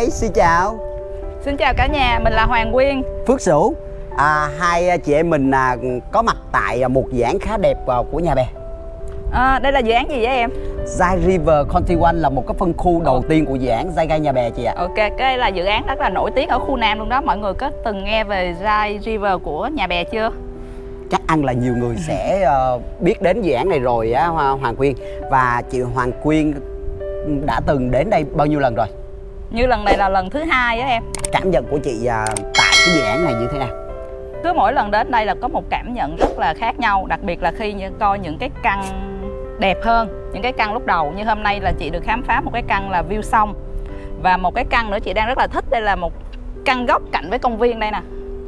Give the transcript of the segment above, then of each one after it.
đây xin chào. Xin chào cả nhà, mình là Hoàng Quyên. Phước Sửu. À, Hai chị em mình à, có mặt tại một dự án khá đẹp à, của nhà bè. À, Đây là dự án gì vậy em? Zai River County One là một cái phân khu đầu tiên của dự án Zai Gai Nhà Bè chị ạ. Ok, cái đây là dự án rất là nổi tiếng ở khu Nam luôn đó. Mọi người có từng nghe về Zai River của nhà bè chưa? chắc ăn là nhiều người sẽ uh, biết đến dự án này rồi á Hoàng Quyên. Và chị Hoàng Quyên đã từng đến đây bao nhiêu lần rồi như lần này là lần thứ hai á em. Cảm nhận của chị uh, tại cái dự án này như thế nào? Cứ mỗi lần đến đây là có một cảm nhận rất là khác nhau đặc biệt là khi coi những cái căn đẹp hơn những cái căn lúc đầu. Như hôm nay là chị được khám phá một cái căn là view sông và một cái căn nữa chị đang rất là thích đây là một căn góc cạnh với công viên đây nè.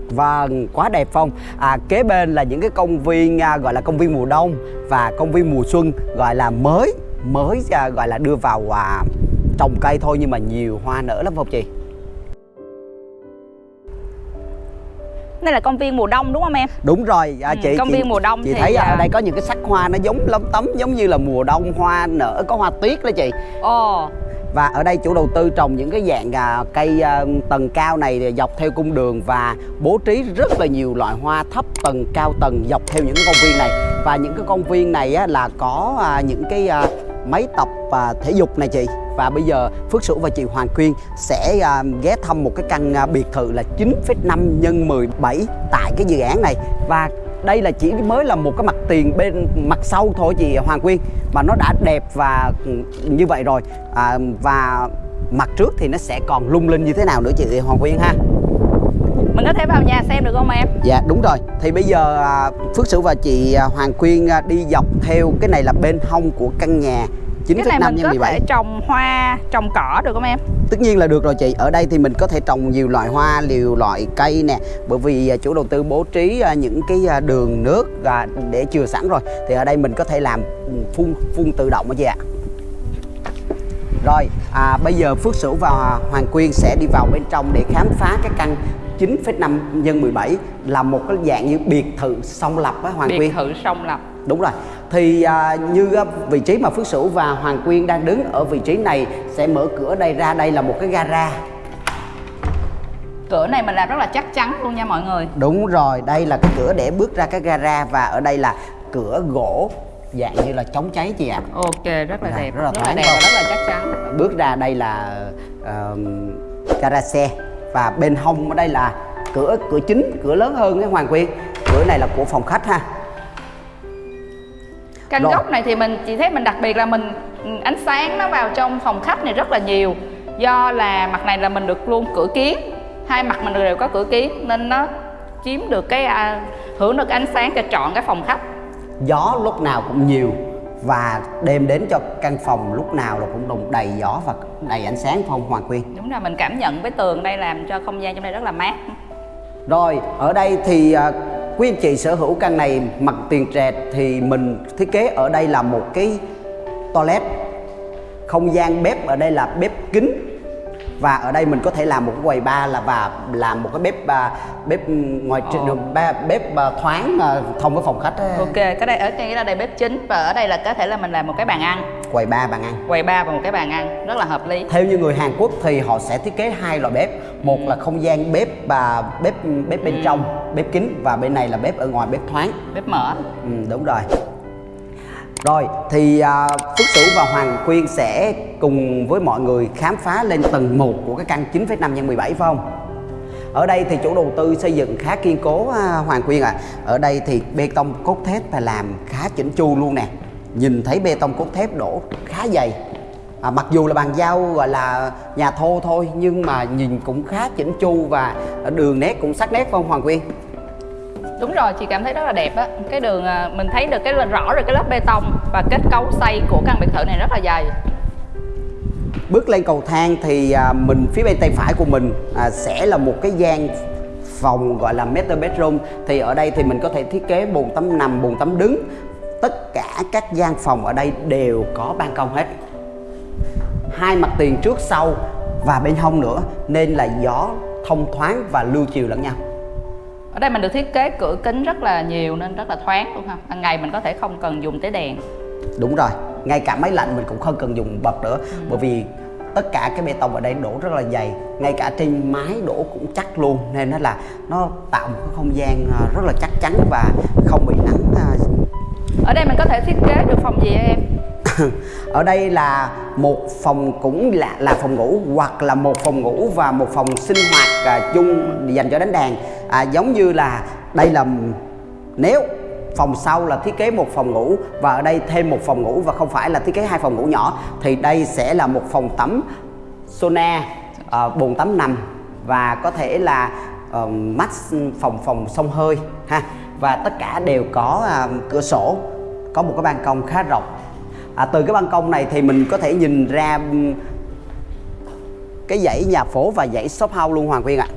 Vâng, quá đẹp Phong. À, Kế bên là những cái công viên à, gọi là công viên mùa đông Và công viên mùa xuân gọi là mới Mới à, gọi là đưa vào à, trồng cây thôi nhưng mà nhiều hoa nở lắm Phong chị đây là công viên mùa đông đúng không em? Đúng rồi. À, ừ, chị công chị, viên mùa đông chị thì thấy à... ở đây có những cái sắc hoa nó giống lấm tấm giống như là mùa đông hoa nở có hoa tuyết đó chị. Ồ. Và ở đây chủ đầu tư trồng những cái dạng à, cây à, tầng cao này dọc theo cung đường và bố trí rất là nhiều loại hoa thấp tầng cao tầng dọc theo những cái công viên này. Và những cái công viên này á, là có à, những cái à, máy tập và thể dục này chị. Và bây giờ Phước Sửu và chị Hoàng Quyên sẽ à, ghé thăm một cái căn à, biệt thự là 9,5 nhân 17 tại cái dự án này. Và đây là chỉ mới là một cái mặt tiền bên mặt sau thôi chị Hoàng Quyên mà nó đã đẹp và ừ, như vậy rồi. À, và mặt trước thì nó sẽ còn lung linh như thế nào nữa chị Hoàng Quyên ha? Mình có thể vào nhà xem được không em? Dạ đúng rồi. Thì bây giờ à, Phước Sửu và chị à, Hoàng Quyên à, đi dọc theo cái này là bên hông của căn nhà 9,5 cái này mình nhân có 17. thể trồng hoa trồng cỏ được không em? Tất nhiên là được rồi chị. Ở đây thì mình có thể trồng nhiều loại hoa nhiều loại cây nè. Bởi vì chủ đầu tư bố trí những cái đường nước để chừa sẵn rồi. Thì ở đây mình có thể làm phun phun tự động đó chị ạ. Rồi à, bây giờ Phước Sửu và Hoàng Quyên sẽ đi vào bên trong để khám phá cái căn 9,5 nhân 17 là một cái dạng như biệt thự song lập á Hoàng biệt Quyên. Biệt thự song lập. Đúng rồi. Thì à, như vị trí mà Phước Sửu và Hoàng Quyên đang đứng ở vị trí này sẽ mở cửa đây ra đây là một cái gara. Cửa này mình làm rất là chắc chắn luôn nha mọi người. Đúng rồi, đây là cái cửa để bước ra cái gara và ở đây là cửa gỗ dạng như là chống cháy chị ạ. À. Ok, rất là đẹp, rất là, rất là đẹp và rất là chắc chắn. Bước ra đây là uh, gara xe và bên hông ở đây là cửa cửa chính cửa lớn hơn cái hoàng quyên. Cửa này là của phòng khách ha. Căn góc này thì mình chỉ thấy mình đặc biệt là mình ánh sáng nó vào trong phòng khách này rất là nhiều. Do là mặt này là mình được luôn cửa kiến hai mặt mình đều có cửa kiến nên nó chiếm được cái à, hưởng được ánh sáng cho trọn cái phòng khách. Gió lúc nào cũng nhiều và đem đến cho căn phòng lúc nào là cũng đùng đầy gió và đầy ánh sáng phong hoàng quyên đúng là mình cảm nhận với tường đây làm cho không gian trong đây rất là mát. Rồi ở đây thì uh, quý anh chị sở hữu căn này mặt tiền trệt thì mình thiết kế ở đây là một cái toilet. Không gian bếp ở đây là bếp kính và ở đây mình có thể làm một cái quầy bar là và làm một cái bếp uh, bếp ngoài trên ba bếp uh, thoáng uh, thông với phòng khách ấy. ok cái đây ở đây là đây bếp chính và ở đây là có thể là mình làm một cái bàn ăn. Quầy bar bàn ăn. Quầy bar và một cái bàn ăn rất là hợp lý. Theo như người Hàn Quốc thì họ sẽ thiết kế hai loại bếp. Một là không gian bếp và bếp bếp bên ừ. trong bếp kính và bên này là bếp ở ngoài bếp thoáng. Bếp mở. Ừ, đúng rồi rồi thì à, Phước Sửu và Hoàng Quyên sẽ cùng với mọi người khám phá lên tầng 1 của cái căn 9,5 x 17 phải không? Ở đây thì chủ đầu tư xây dựng khá kiên cố à, Hoàng Quyên ạ. À. Ở đây thì bê tông cốt thép phải làm khá chỉnh chu luôn nè. Nhìn thấy bê tông cốt thép đổ khá dày. À, mặc dù là bàn giao gọi là nhà thô thôi nhưng mà nhìn cũng khá chỉnh chu và đường nét cũng sắc nét không Hoàng Quyên? Đúng rồi, chị cảm thấy rất là đẹp á. Cái đường à, mình thấy được cái rõ rồi cái lớp bê tông và kết cấu xây của căn biệt thự này rất là dày. Bước lên cầu thang thì à, mình phía bên tay phải của mình à, sẽ là một cái gian phòng gọi là master bedroom. Thì ở đây thì mình có thể thiết kế bồn tắm nằm, bồn tắm đứng. Tất cả các gian phòng ở đây đều có ban công hết. Hai mặt tiền trước sau và bên hông nữa, nên là gió thông thoáng và lưu chiều lẫn nhau ở đây mình được thiết kế cửa kính rất là nhiều nên rất là thoáng luôn ha. Ban ngày mình có thể không cần dùng tới đèn. Đúng rồi ngay cả máy lạnh mình cũng không cần dùng bật nữa. Ừ. bởi vì tất cả cái bê tông ở đây đổ rất là dày ngay cả trên mái đổ cũng chắc luôn nên nó là nó tạo một cái không gian à, rất là chắc chắn và không bị nắng à, ở đây mình có thể thiết kế được phòng gì em ở đây là một phòng cũng là là phòng ngủ hoặc là một phòng ngủ và một phòng sinh hoạt à, chung dành cho đánh đàn. À, giống như là đây là nếu phòng sau là thiết kế một phòng ngủ và ở đây thêm một phòng ngủ và không phải là thiết kế hai phòng ngủ nhỏ thì đây sẽ là một phòng tắm sauna à, bồn tắm nằm và có thể là ờ, uh, mắt phòng phòng sông hơi ha. Và tất cả đều có uh, cửa sổ có một cái ban công khá rộng à, từ cái ban công này thì mình có thể nhìn ra ừ, cái dãy nhà phố và dãy shop house luôn Hoàng Quyên ạ. À.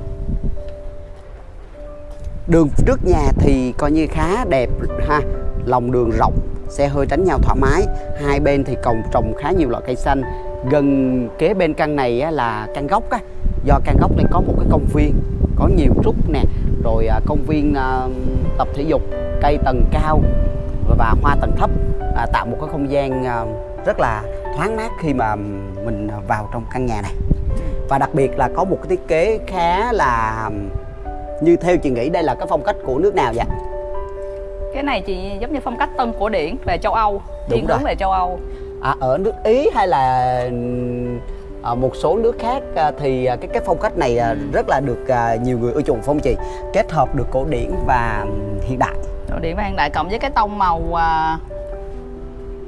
đường trước nhà thì coi như khá đẹp ha lòng đường rộng xe hơi tránh nhau thoải mái. Hai bên thì còn trồng khá nhiều loại cây xanh. Gần kế bên căn này á, là căn gốc á do căn gốc này có một cái công viên có nhiều trúc nè rồi à, công viên à, tập thể dục cây tầng cao và hoa tầng thấp à, tạo một cái không gian à, rất là thoáng mát khi mà mình vào trong căn nhà này. Và đặc biệt là có một cái thiết kế khá là như theo chị nghĩ đây là cái phong cách của nước nào vậy? Cái này chị giống như phong cách tân cổ điển về châu Âu thiên hướng về châu Âu. À, ở nước Ý hay là à, một số nước khác à, thì cái cái phong cách này à, rất là được à, nhiều người ưa chuộng phong chị? Kết hợp được cổ điển và hiện đại. Cổ điển và hiện đại cộng với cái tông màu à,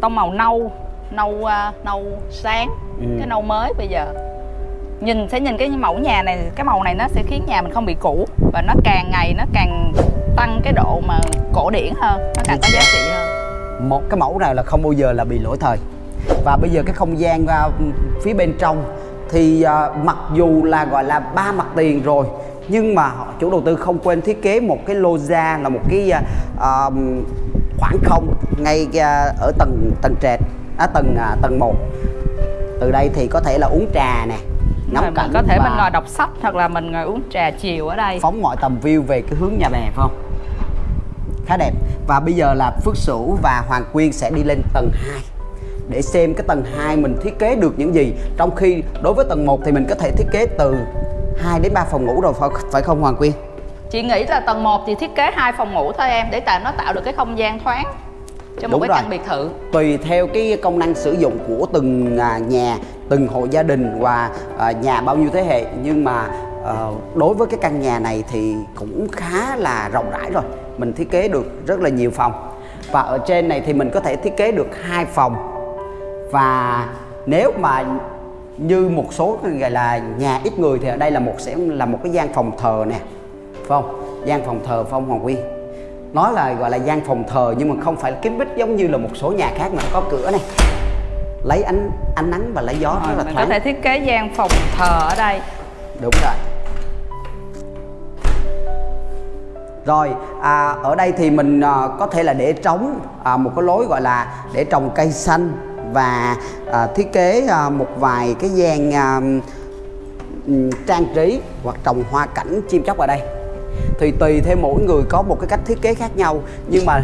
tông màu nâu nâu à, nâu sáng ừ. cái nâu mới bây giờ. Nhìn sẽ nhìn cái mẫu nhà này cái màu này nó sẽ khiến nhà mình không bị cũ và nó càng ngày nó càng tăng cái độ mà cổ điển hơn nó càng có giá trị hơn. Một cái mẫu này là không bao giờ là bị lỗi thời. Và bây giờ cái không gian uh, phía bên trong thì uh, mặc dù là gọi là ba mặt tiền rồi nhưng mà chủ đầu tư không quên thiết kế một cái lô ra là một cái uh, khoảng không ngay uh, ở tầng tầng trệt à, tầng uh, tầng 1 từ đây thì có thể là uống trà nè ngắm rồi, cảnh có thể mình ngồi đọc sách hoặc là mình ngồi uống trà chiều ở đây. phóng mọi tầm view về cái hướng nhà bè phải không? Khá đẹp. Và bây giờ là Phước Sửu và Hoàng Quyên sẽ đi lên tầng 2 để xem cái tầng 2 mình thiết kế được những gì. Trong khi đối với tầng 1 thì mình có thể thiết kế từ 2 đến 3 phòng ngủ rồi phải không Hoàng Quyên chị nghĩ là tầng 1 thì thiết kế hai phòng ngủ thôi em để tạo nó tạo được cái không gian thoáng cho một Đúng cái rồi. căn biệt thự. Tùy theo cái công năng sử dụng của từng à, nhà từng hộ gia đình và à, nhà bao nhiêu thế hệ. Nhưng mà à, đối với cái căn nhà này thì cũng khá là rộng rãi rồi. Mình thiết kế được rất là nhiều phòng. Và ở trên này thì mình có thể thiết kế được hai phòng. Và nếu mà như một số gọi là nhà ít người thì ở đây là một sẽ là một cái gian phòng thờ nè phải không gian phòng thờ phong hoàng quy. Nói là gọi là gian phòng thờ nhưng mà không phải là kín bít giống như là một số nhà khác mà có cửa này. Lấy ánh ánh nắng và lấy gió rồi, rất là mình thoáng. có thể thiết kế gian phòng thờ ở đây. Đúng rồi. Rồi à, ở đây thì mình à, có thể là để trống à, một cái lối gọi là để trồng cây xanh và à, thiết kế à, một vài cái gian à, trang trí hoặc trồng hoa cảnh chim chóc ở đây thì tùy theo mỗi người có một cái cách thiết kế khác nhau. Nhưng mà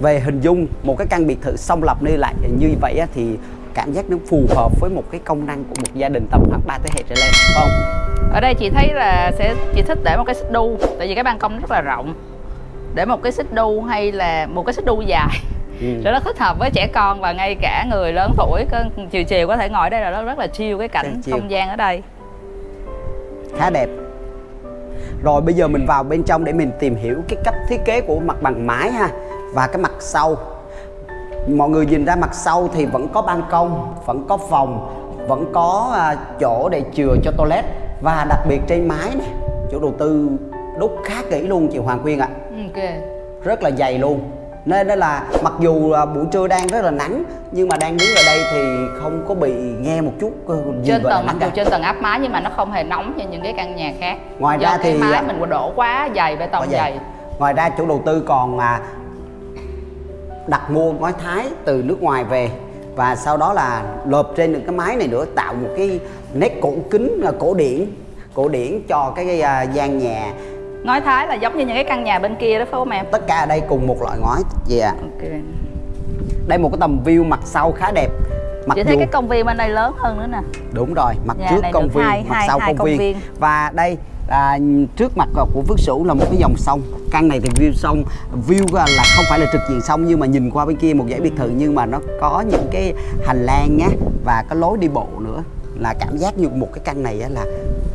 về hình dung một cái căn biệt thự song lập như lại như vậy thì cảm giác nó phù hợp với một cái công năng của một gia đình tầm khoảng 3 thế hệ trở lên không? Ở đây chị thấy là sẽ chị thích để một cái xích đu tại vì cái ban công rất là rộng. Để một cái xích đu hay là một cái xích đu dài. Ừ. nó thích hợp với trẻ con và ngay cả người lớn tuổi chiều chiều có thể ngồi đây là nó rất là chiêu cái cảnh không gian ở đây. Khá đẹp rồi bây giờ mình vào bên trong để mình tìm hiểu cái cách thiết kế của mặt bằng mái ha và cái mặt sau. Mọi người nhìn ra mặt sau thì vẫn có ban công vẫn có phòng vẫn có uh, chỗ để chừa cho toilet và đặc biệt trên mái này chủ đầu tư đúc khá kỹ luôn chị Hoàng Quyên ạ. Ok rất là dày luôn nên đó là mặc dù buổi trưa đang rất là nắng nhưng mà đang đứng ở đây thì không có bị nghe một chút gì trên tầng mặc dù trên tầng áp mái nhưng mà nó không hề nóng như những cái căn nhà khác. Ngoài Do ra thì mái mình đổ quá dày bê tông dày. dày. Ngoài ra chủ đầu tư còn à, đặt mua ngói thái từ nước ngoài về. Và sau đó là lợp trên những cái mái này nữa tạo một cái nét cổ kính à, cổ điển. Cổ điển cho cái à, gian nhà ngói thái là giống như những cái căn nhà bên kia đó phải không em? Tất cả ở đây cùng một loại ngói gì yeah. ok. Đây một cái tầm view mặt sau khá đẹp. Mặc chị thấy dù cái công viên bên đây lớn hơn nữa nè. Đúng rồi mặt Nhà trước công viên hai- mặt hai- sau hai công, công viên. viên. và đây à, trước mặt của Phước Sửu là một cái dòng sông. Căn này thì view sông view là không phải là trực diện sông nhưng mà nhìn qua bên kia một dãy biệt thự nhưng mà nó có những cái hành lang nhá và có lối đi bộ nữa. Là cảm giác như một cái căn này là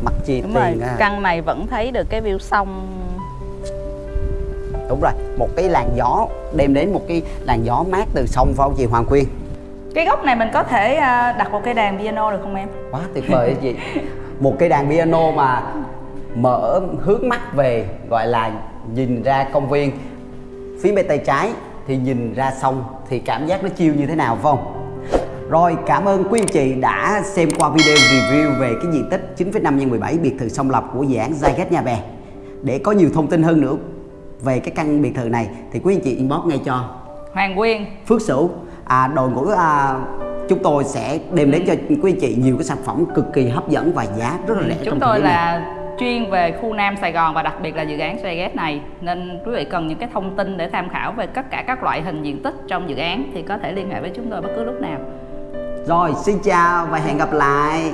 mặt chia đúng rồi tiền à. căn này vẫn thấy được cái view sông. Đúng rồi một cái làn gió đem đến một cái làn gió mát từ sông phải không chị Hoàng Quyên. Cái góc này mình có thể à, đặt một cây đàn piano được không em? Quá tuyệt vời chị. Một cây đàn piano mà mở hướng mắt về gọi là nhìn ra công viên. Phía bên tay trái thì nhìn ra sông thì cảm giác nó chiêu như thế nào phải không rồi cảm ơn quý anh chị đã xem qua video review về cái diện tích 9,5 x 17 biệt thự sông Lập của dự án Zyget Nhà Bè. Để có nhiều thông tin hơn nữa về cái căn biệt thự này thì quý anh chị inbox ngay cho Hoàng Quyên. Phước Sửu. À, đội ngũ à, chúng tôi sẽ đem đến cho quý anh chị nhiều cái sản phẩm cực kỳ hấp dẫn và giá rất là rẻ chúng tôi này. là chuyên về khu Nam Sài Gòn và đặc biệt là dự án Skygate này. Nên quý vị cần những cái thông tin để tham khảo về tất cả các loại hình diện tích trong dự án thì có thể liên hệ với chúng tôi bất cứ lúc nào rồi xin chào và hẹn gặp lại.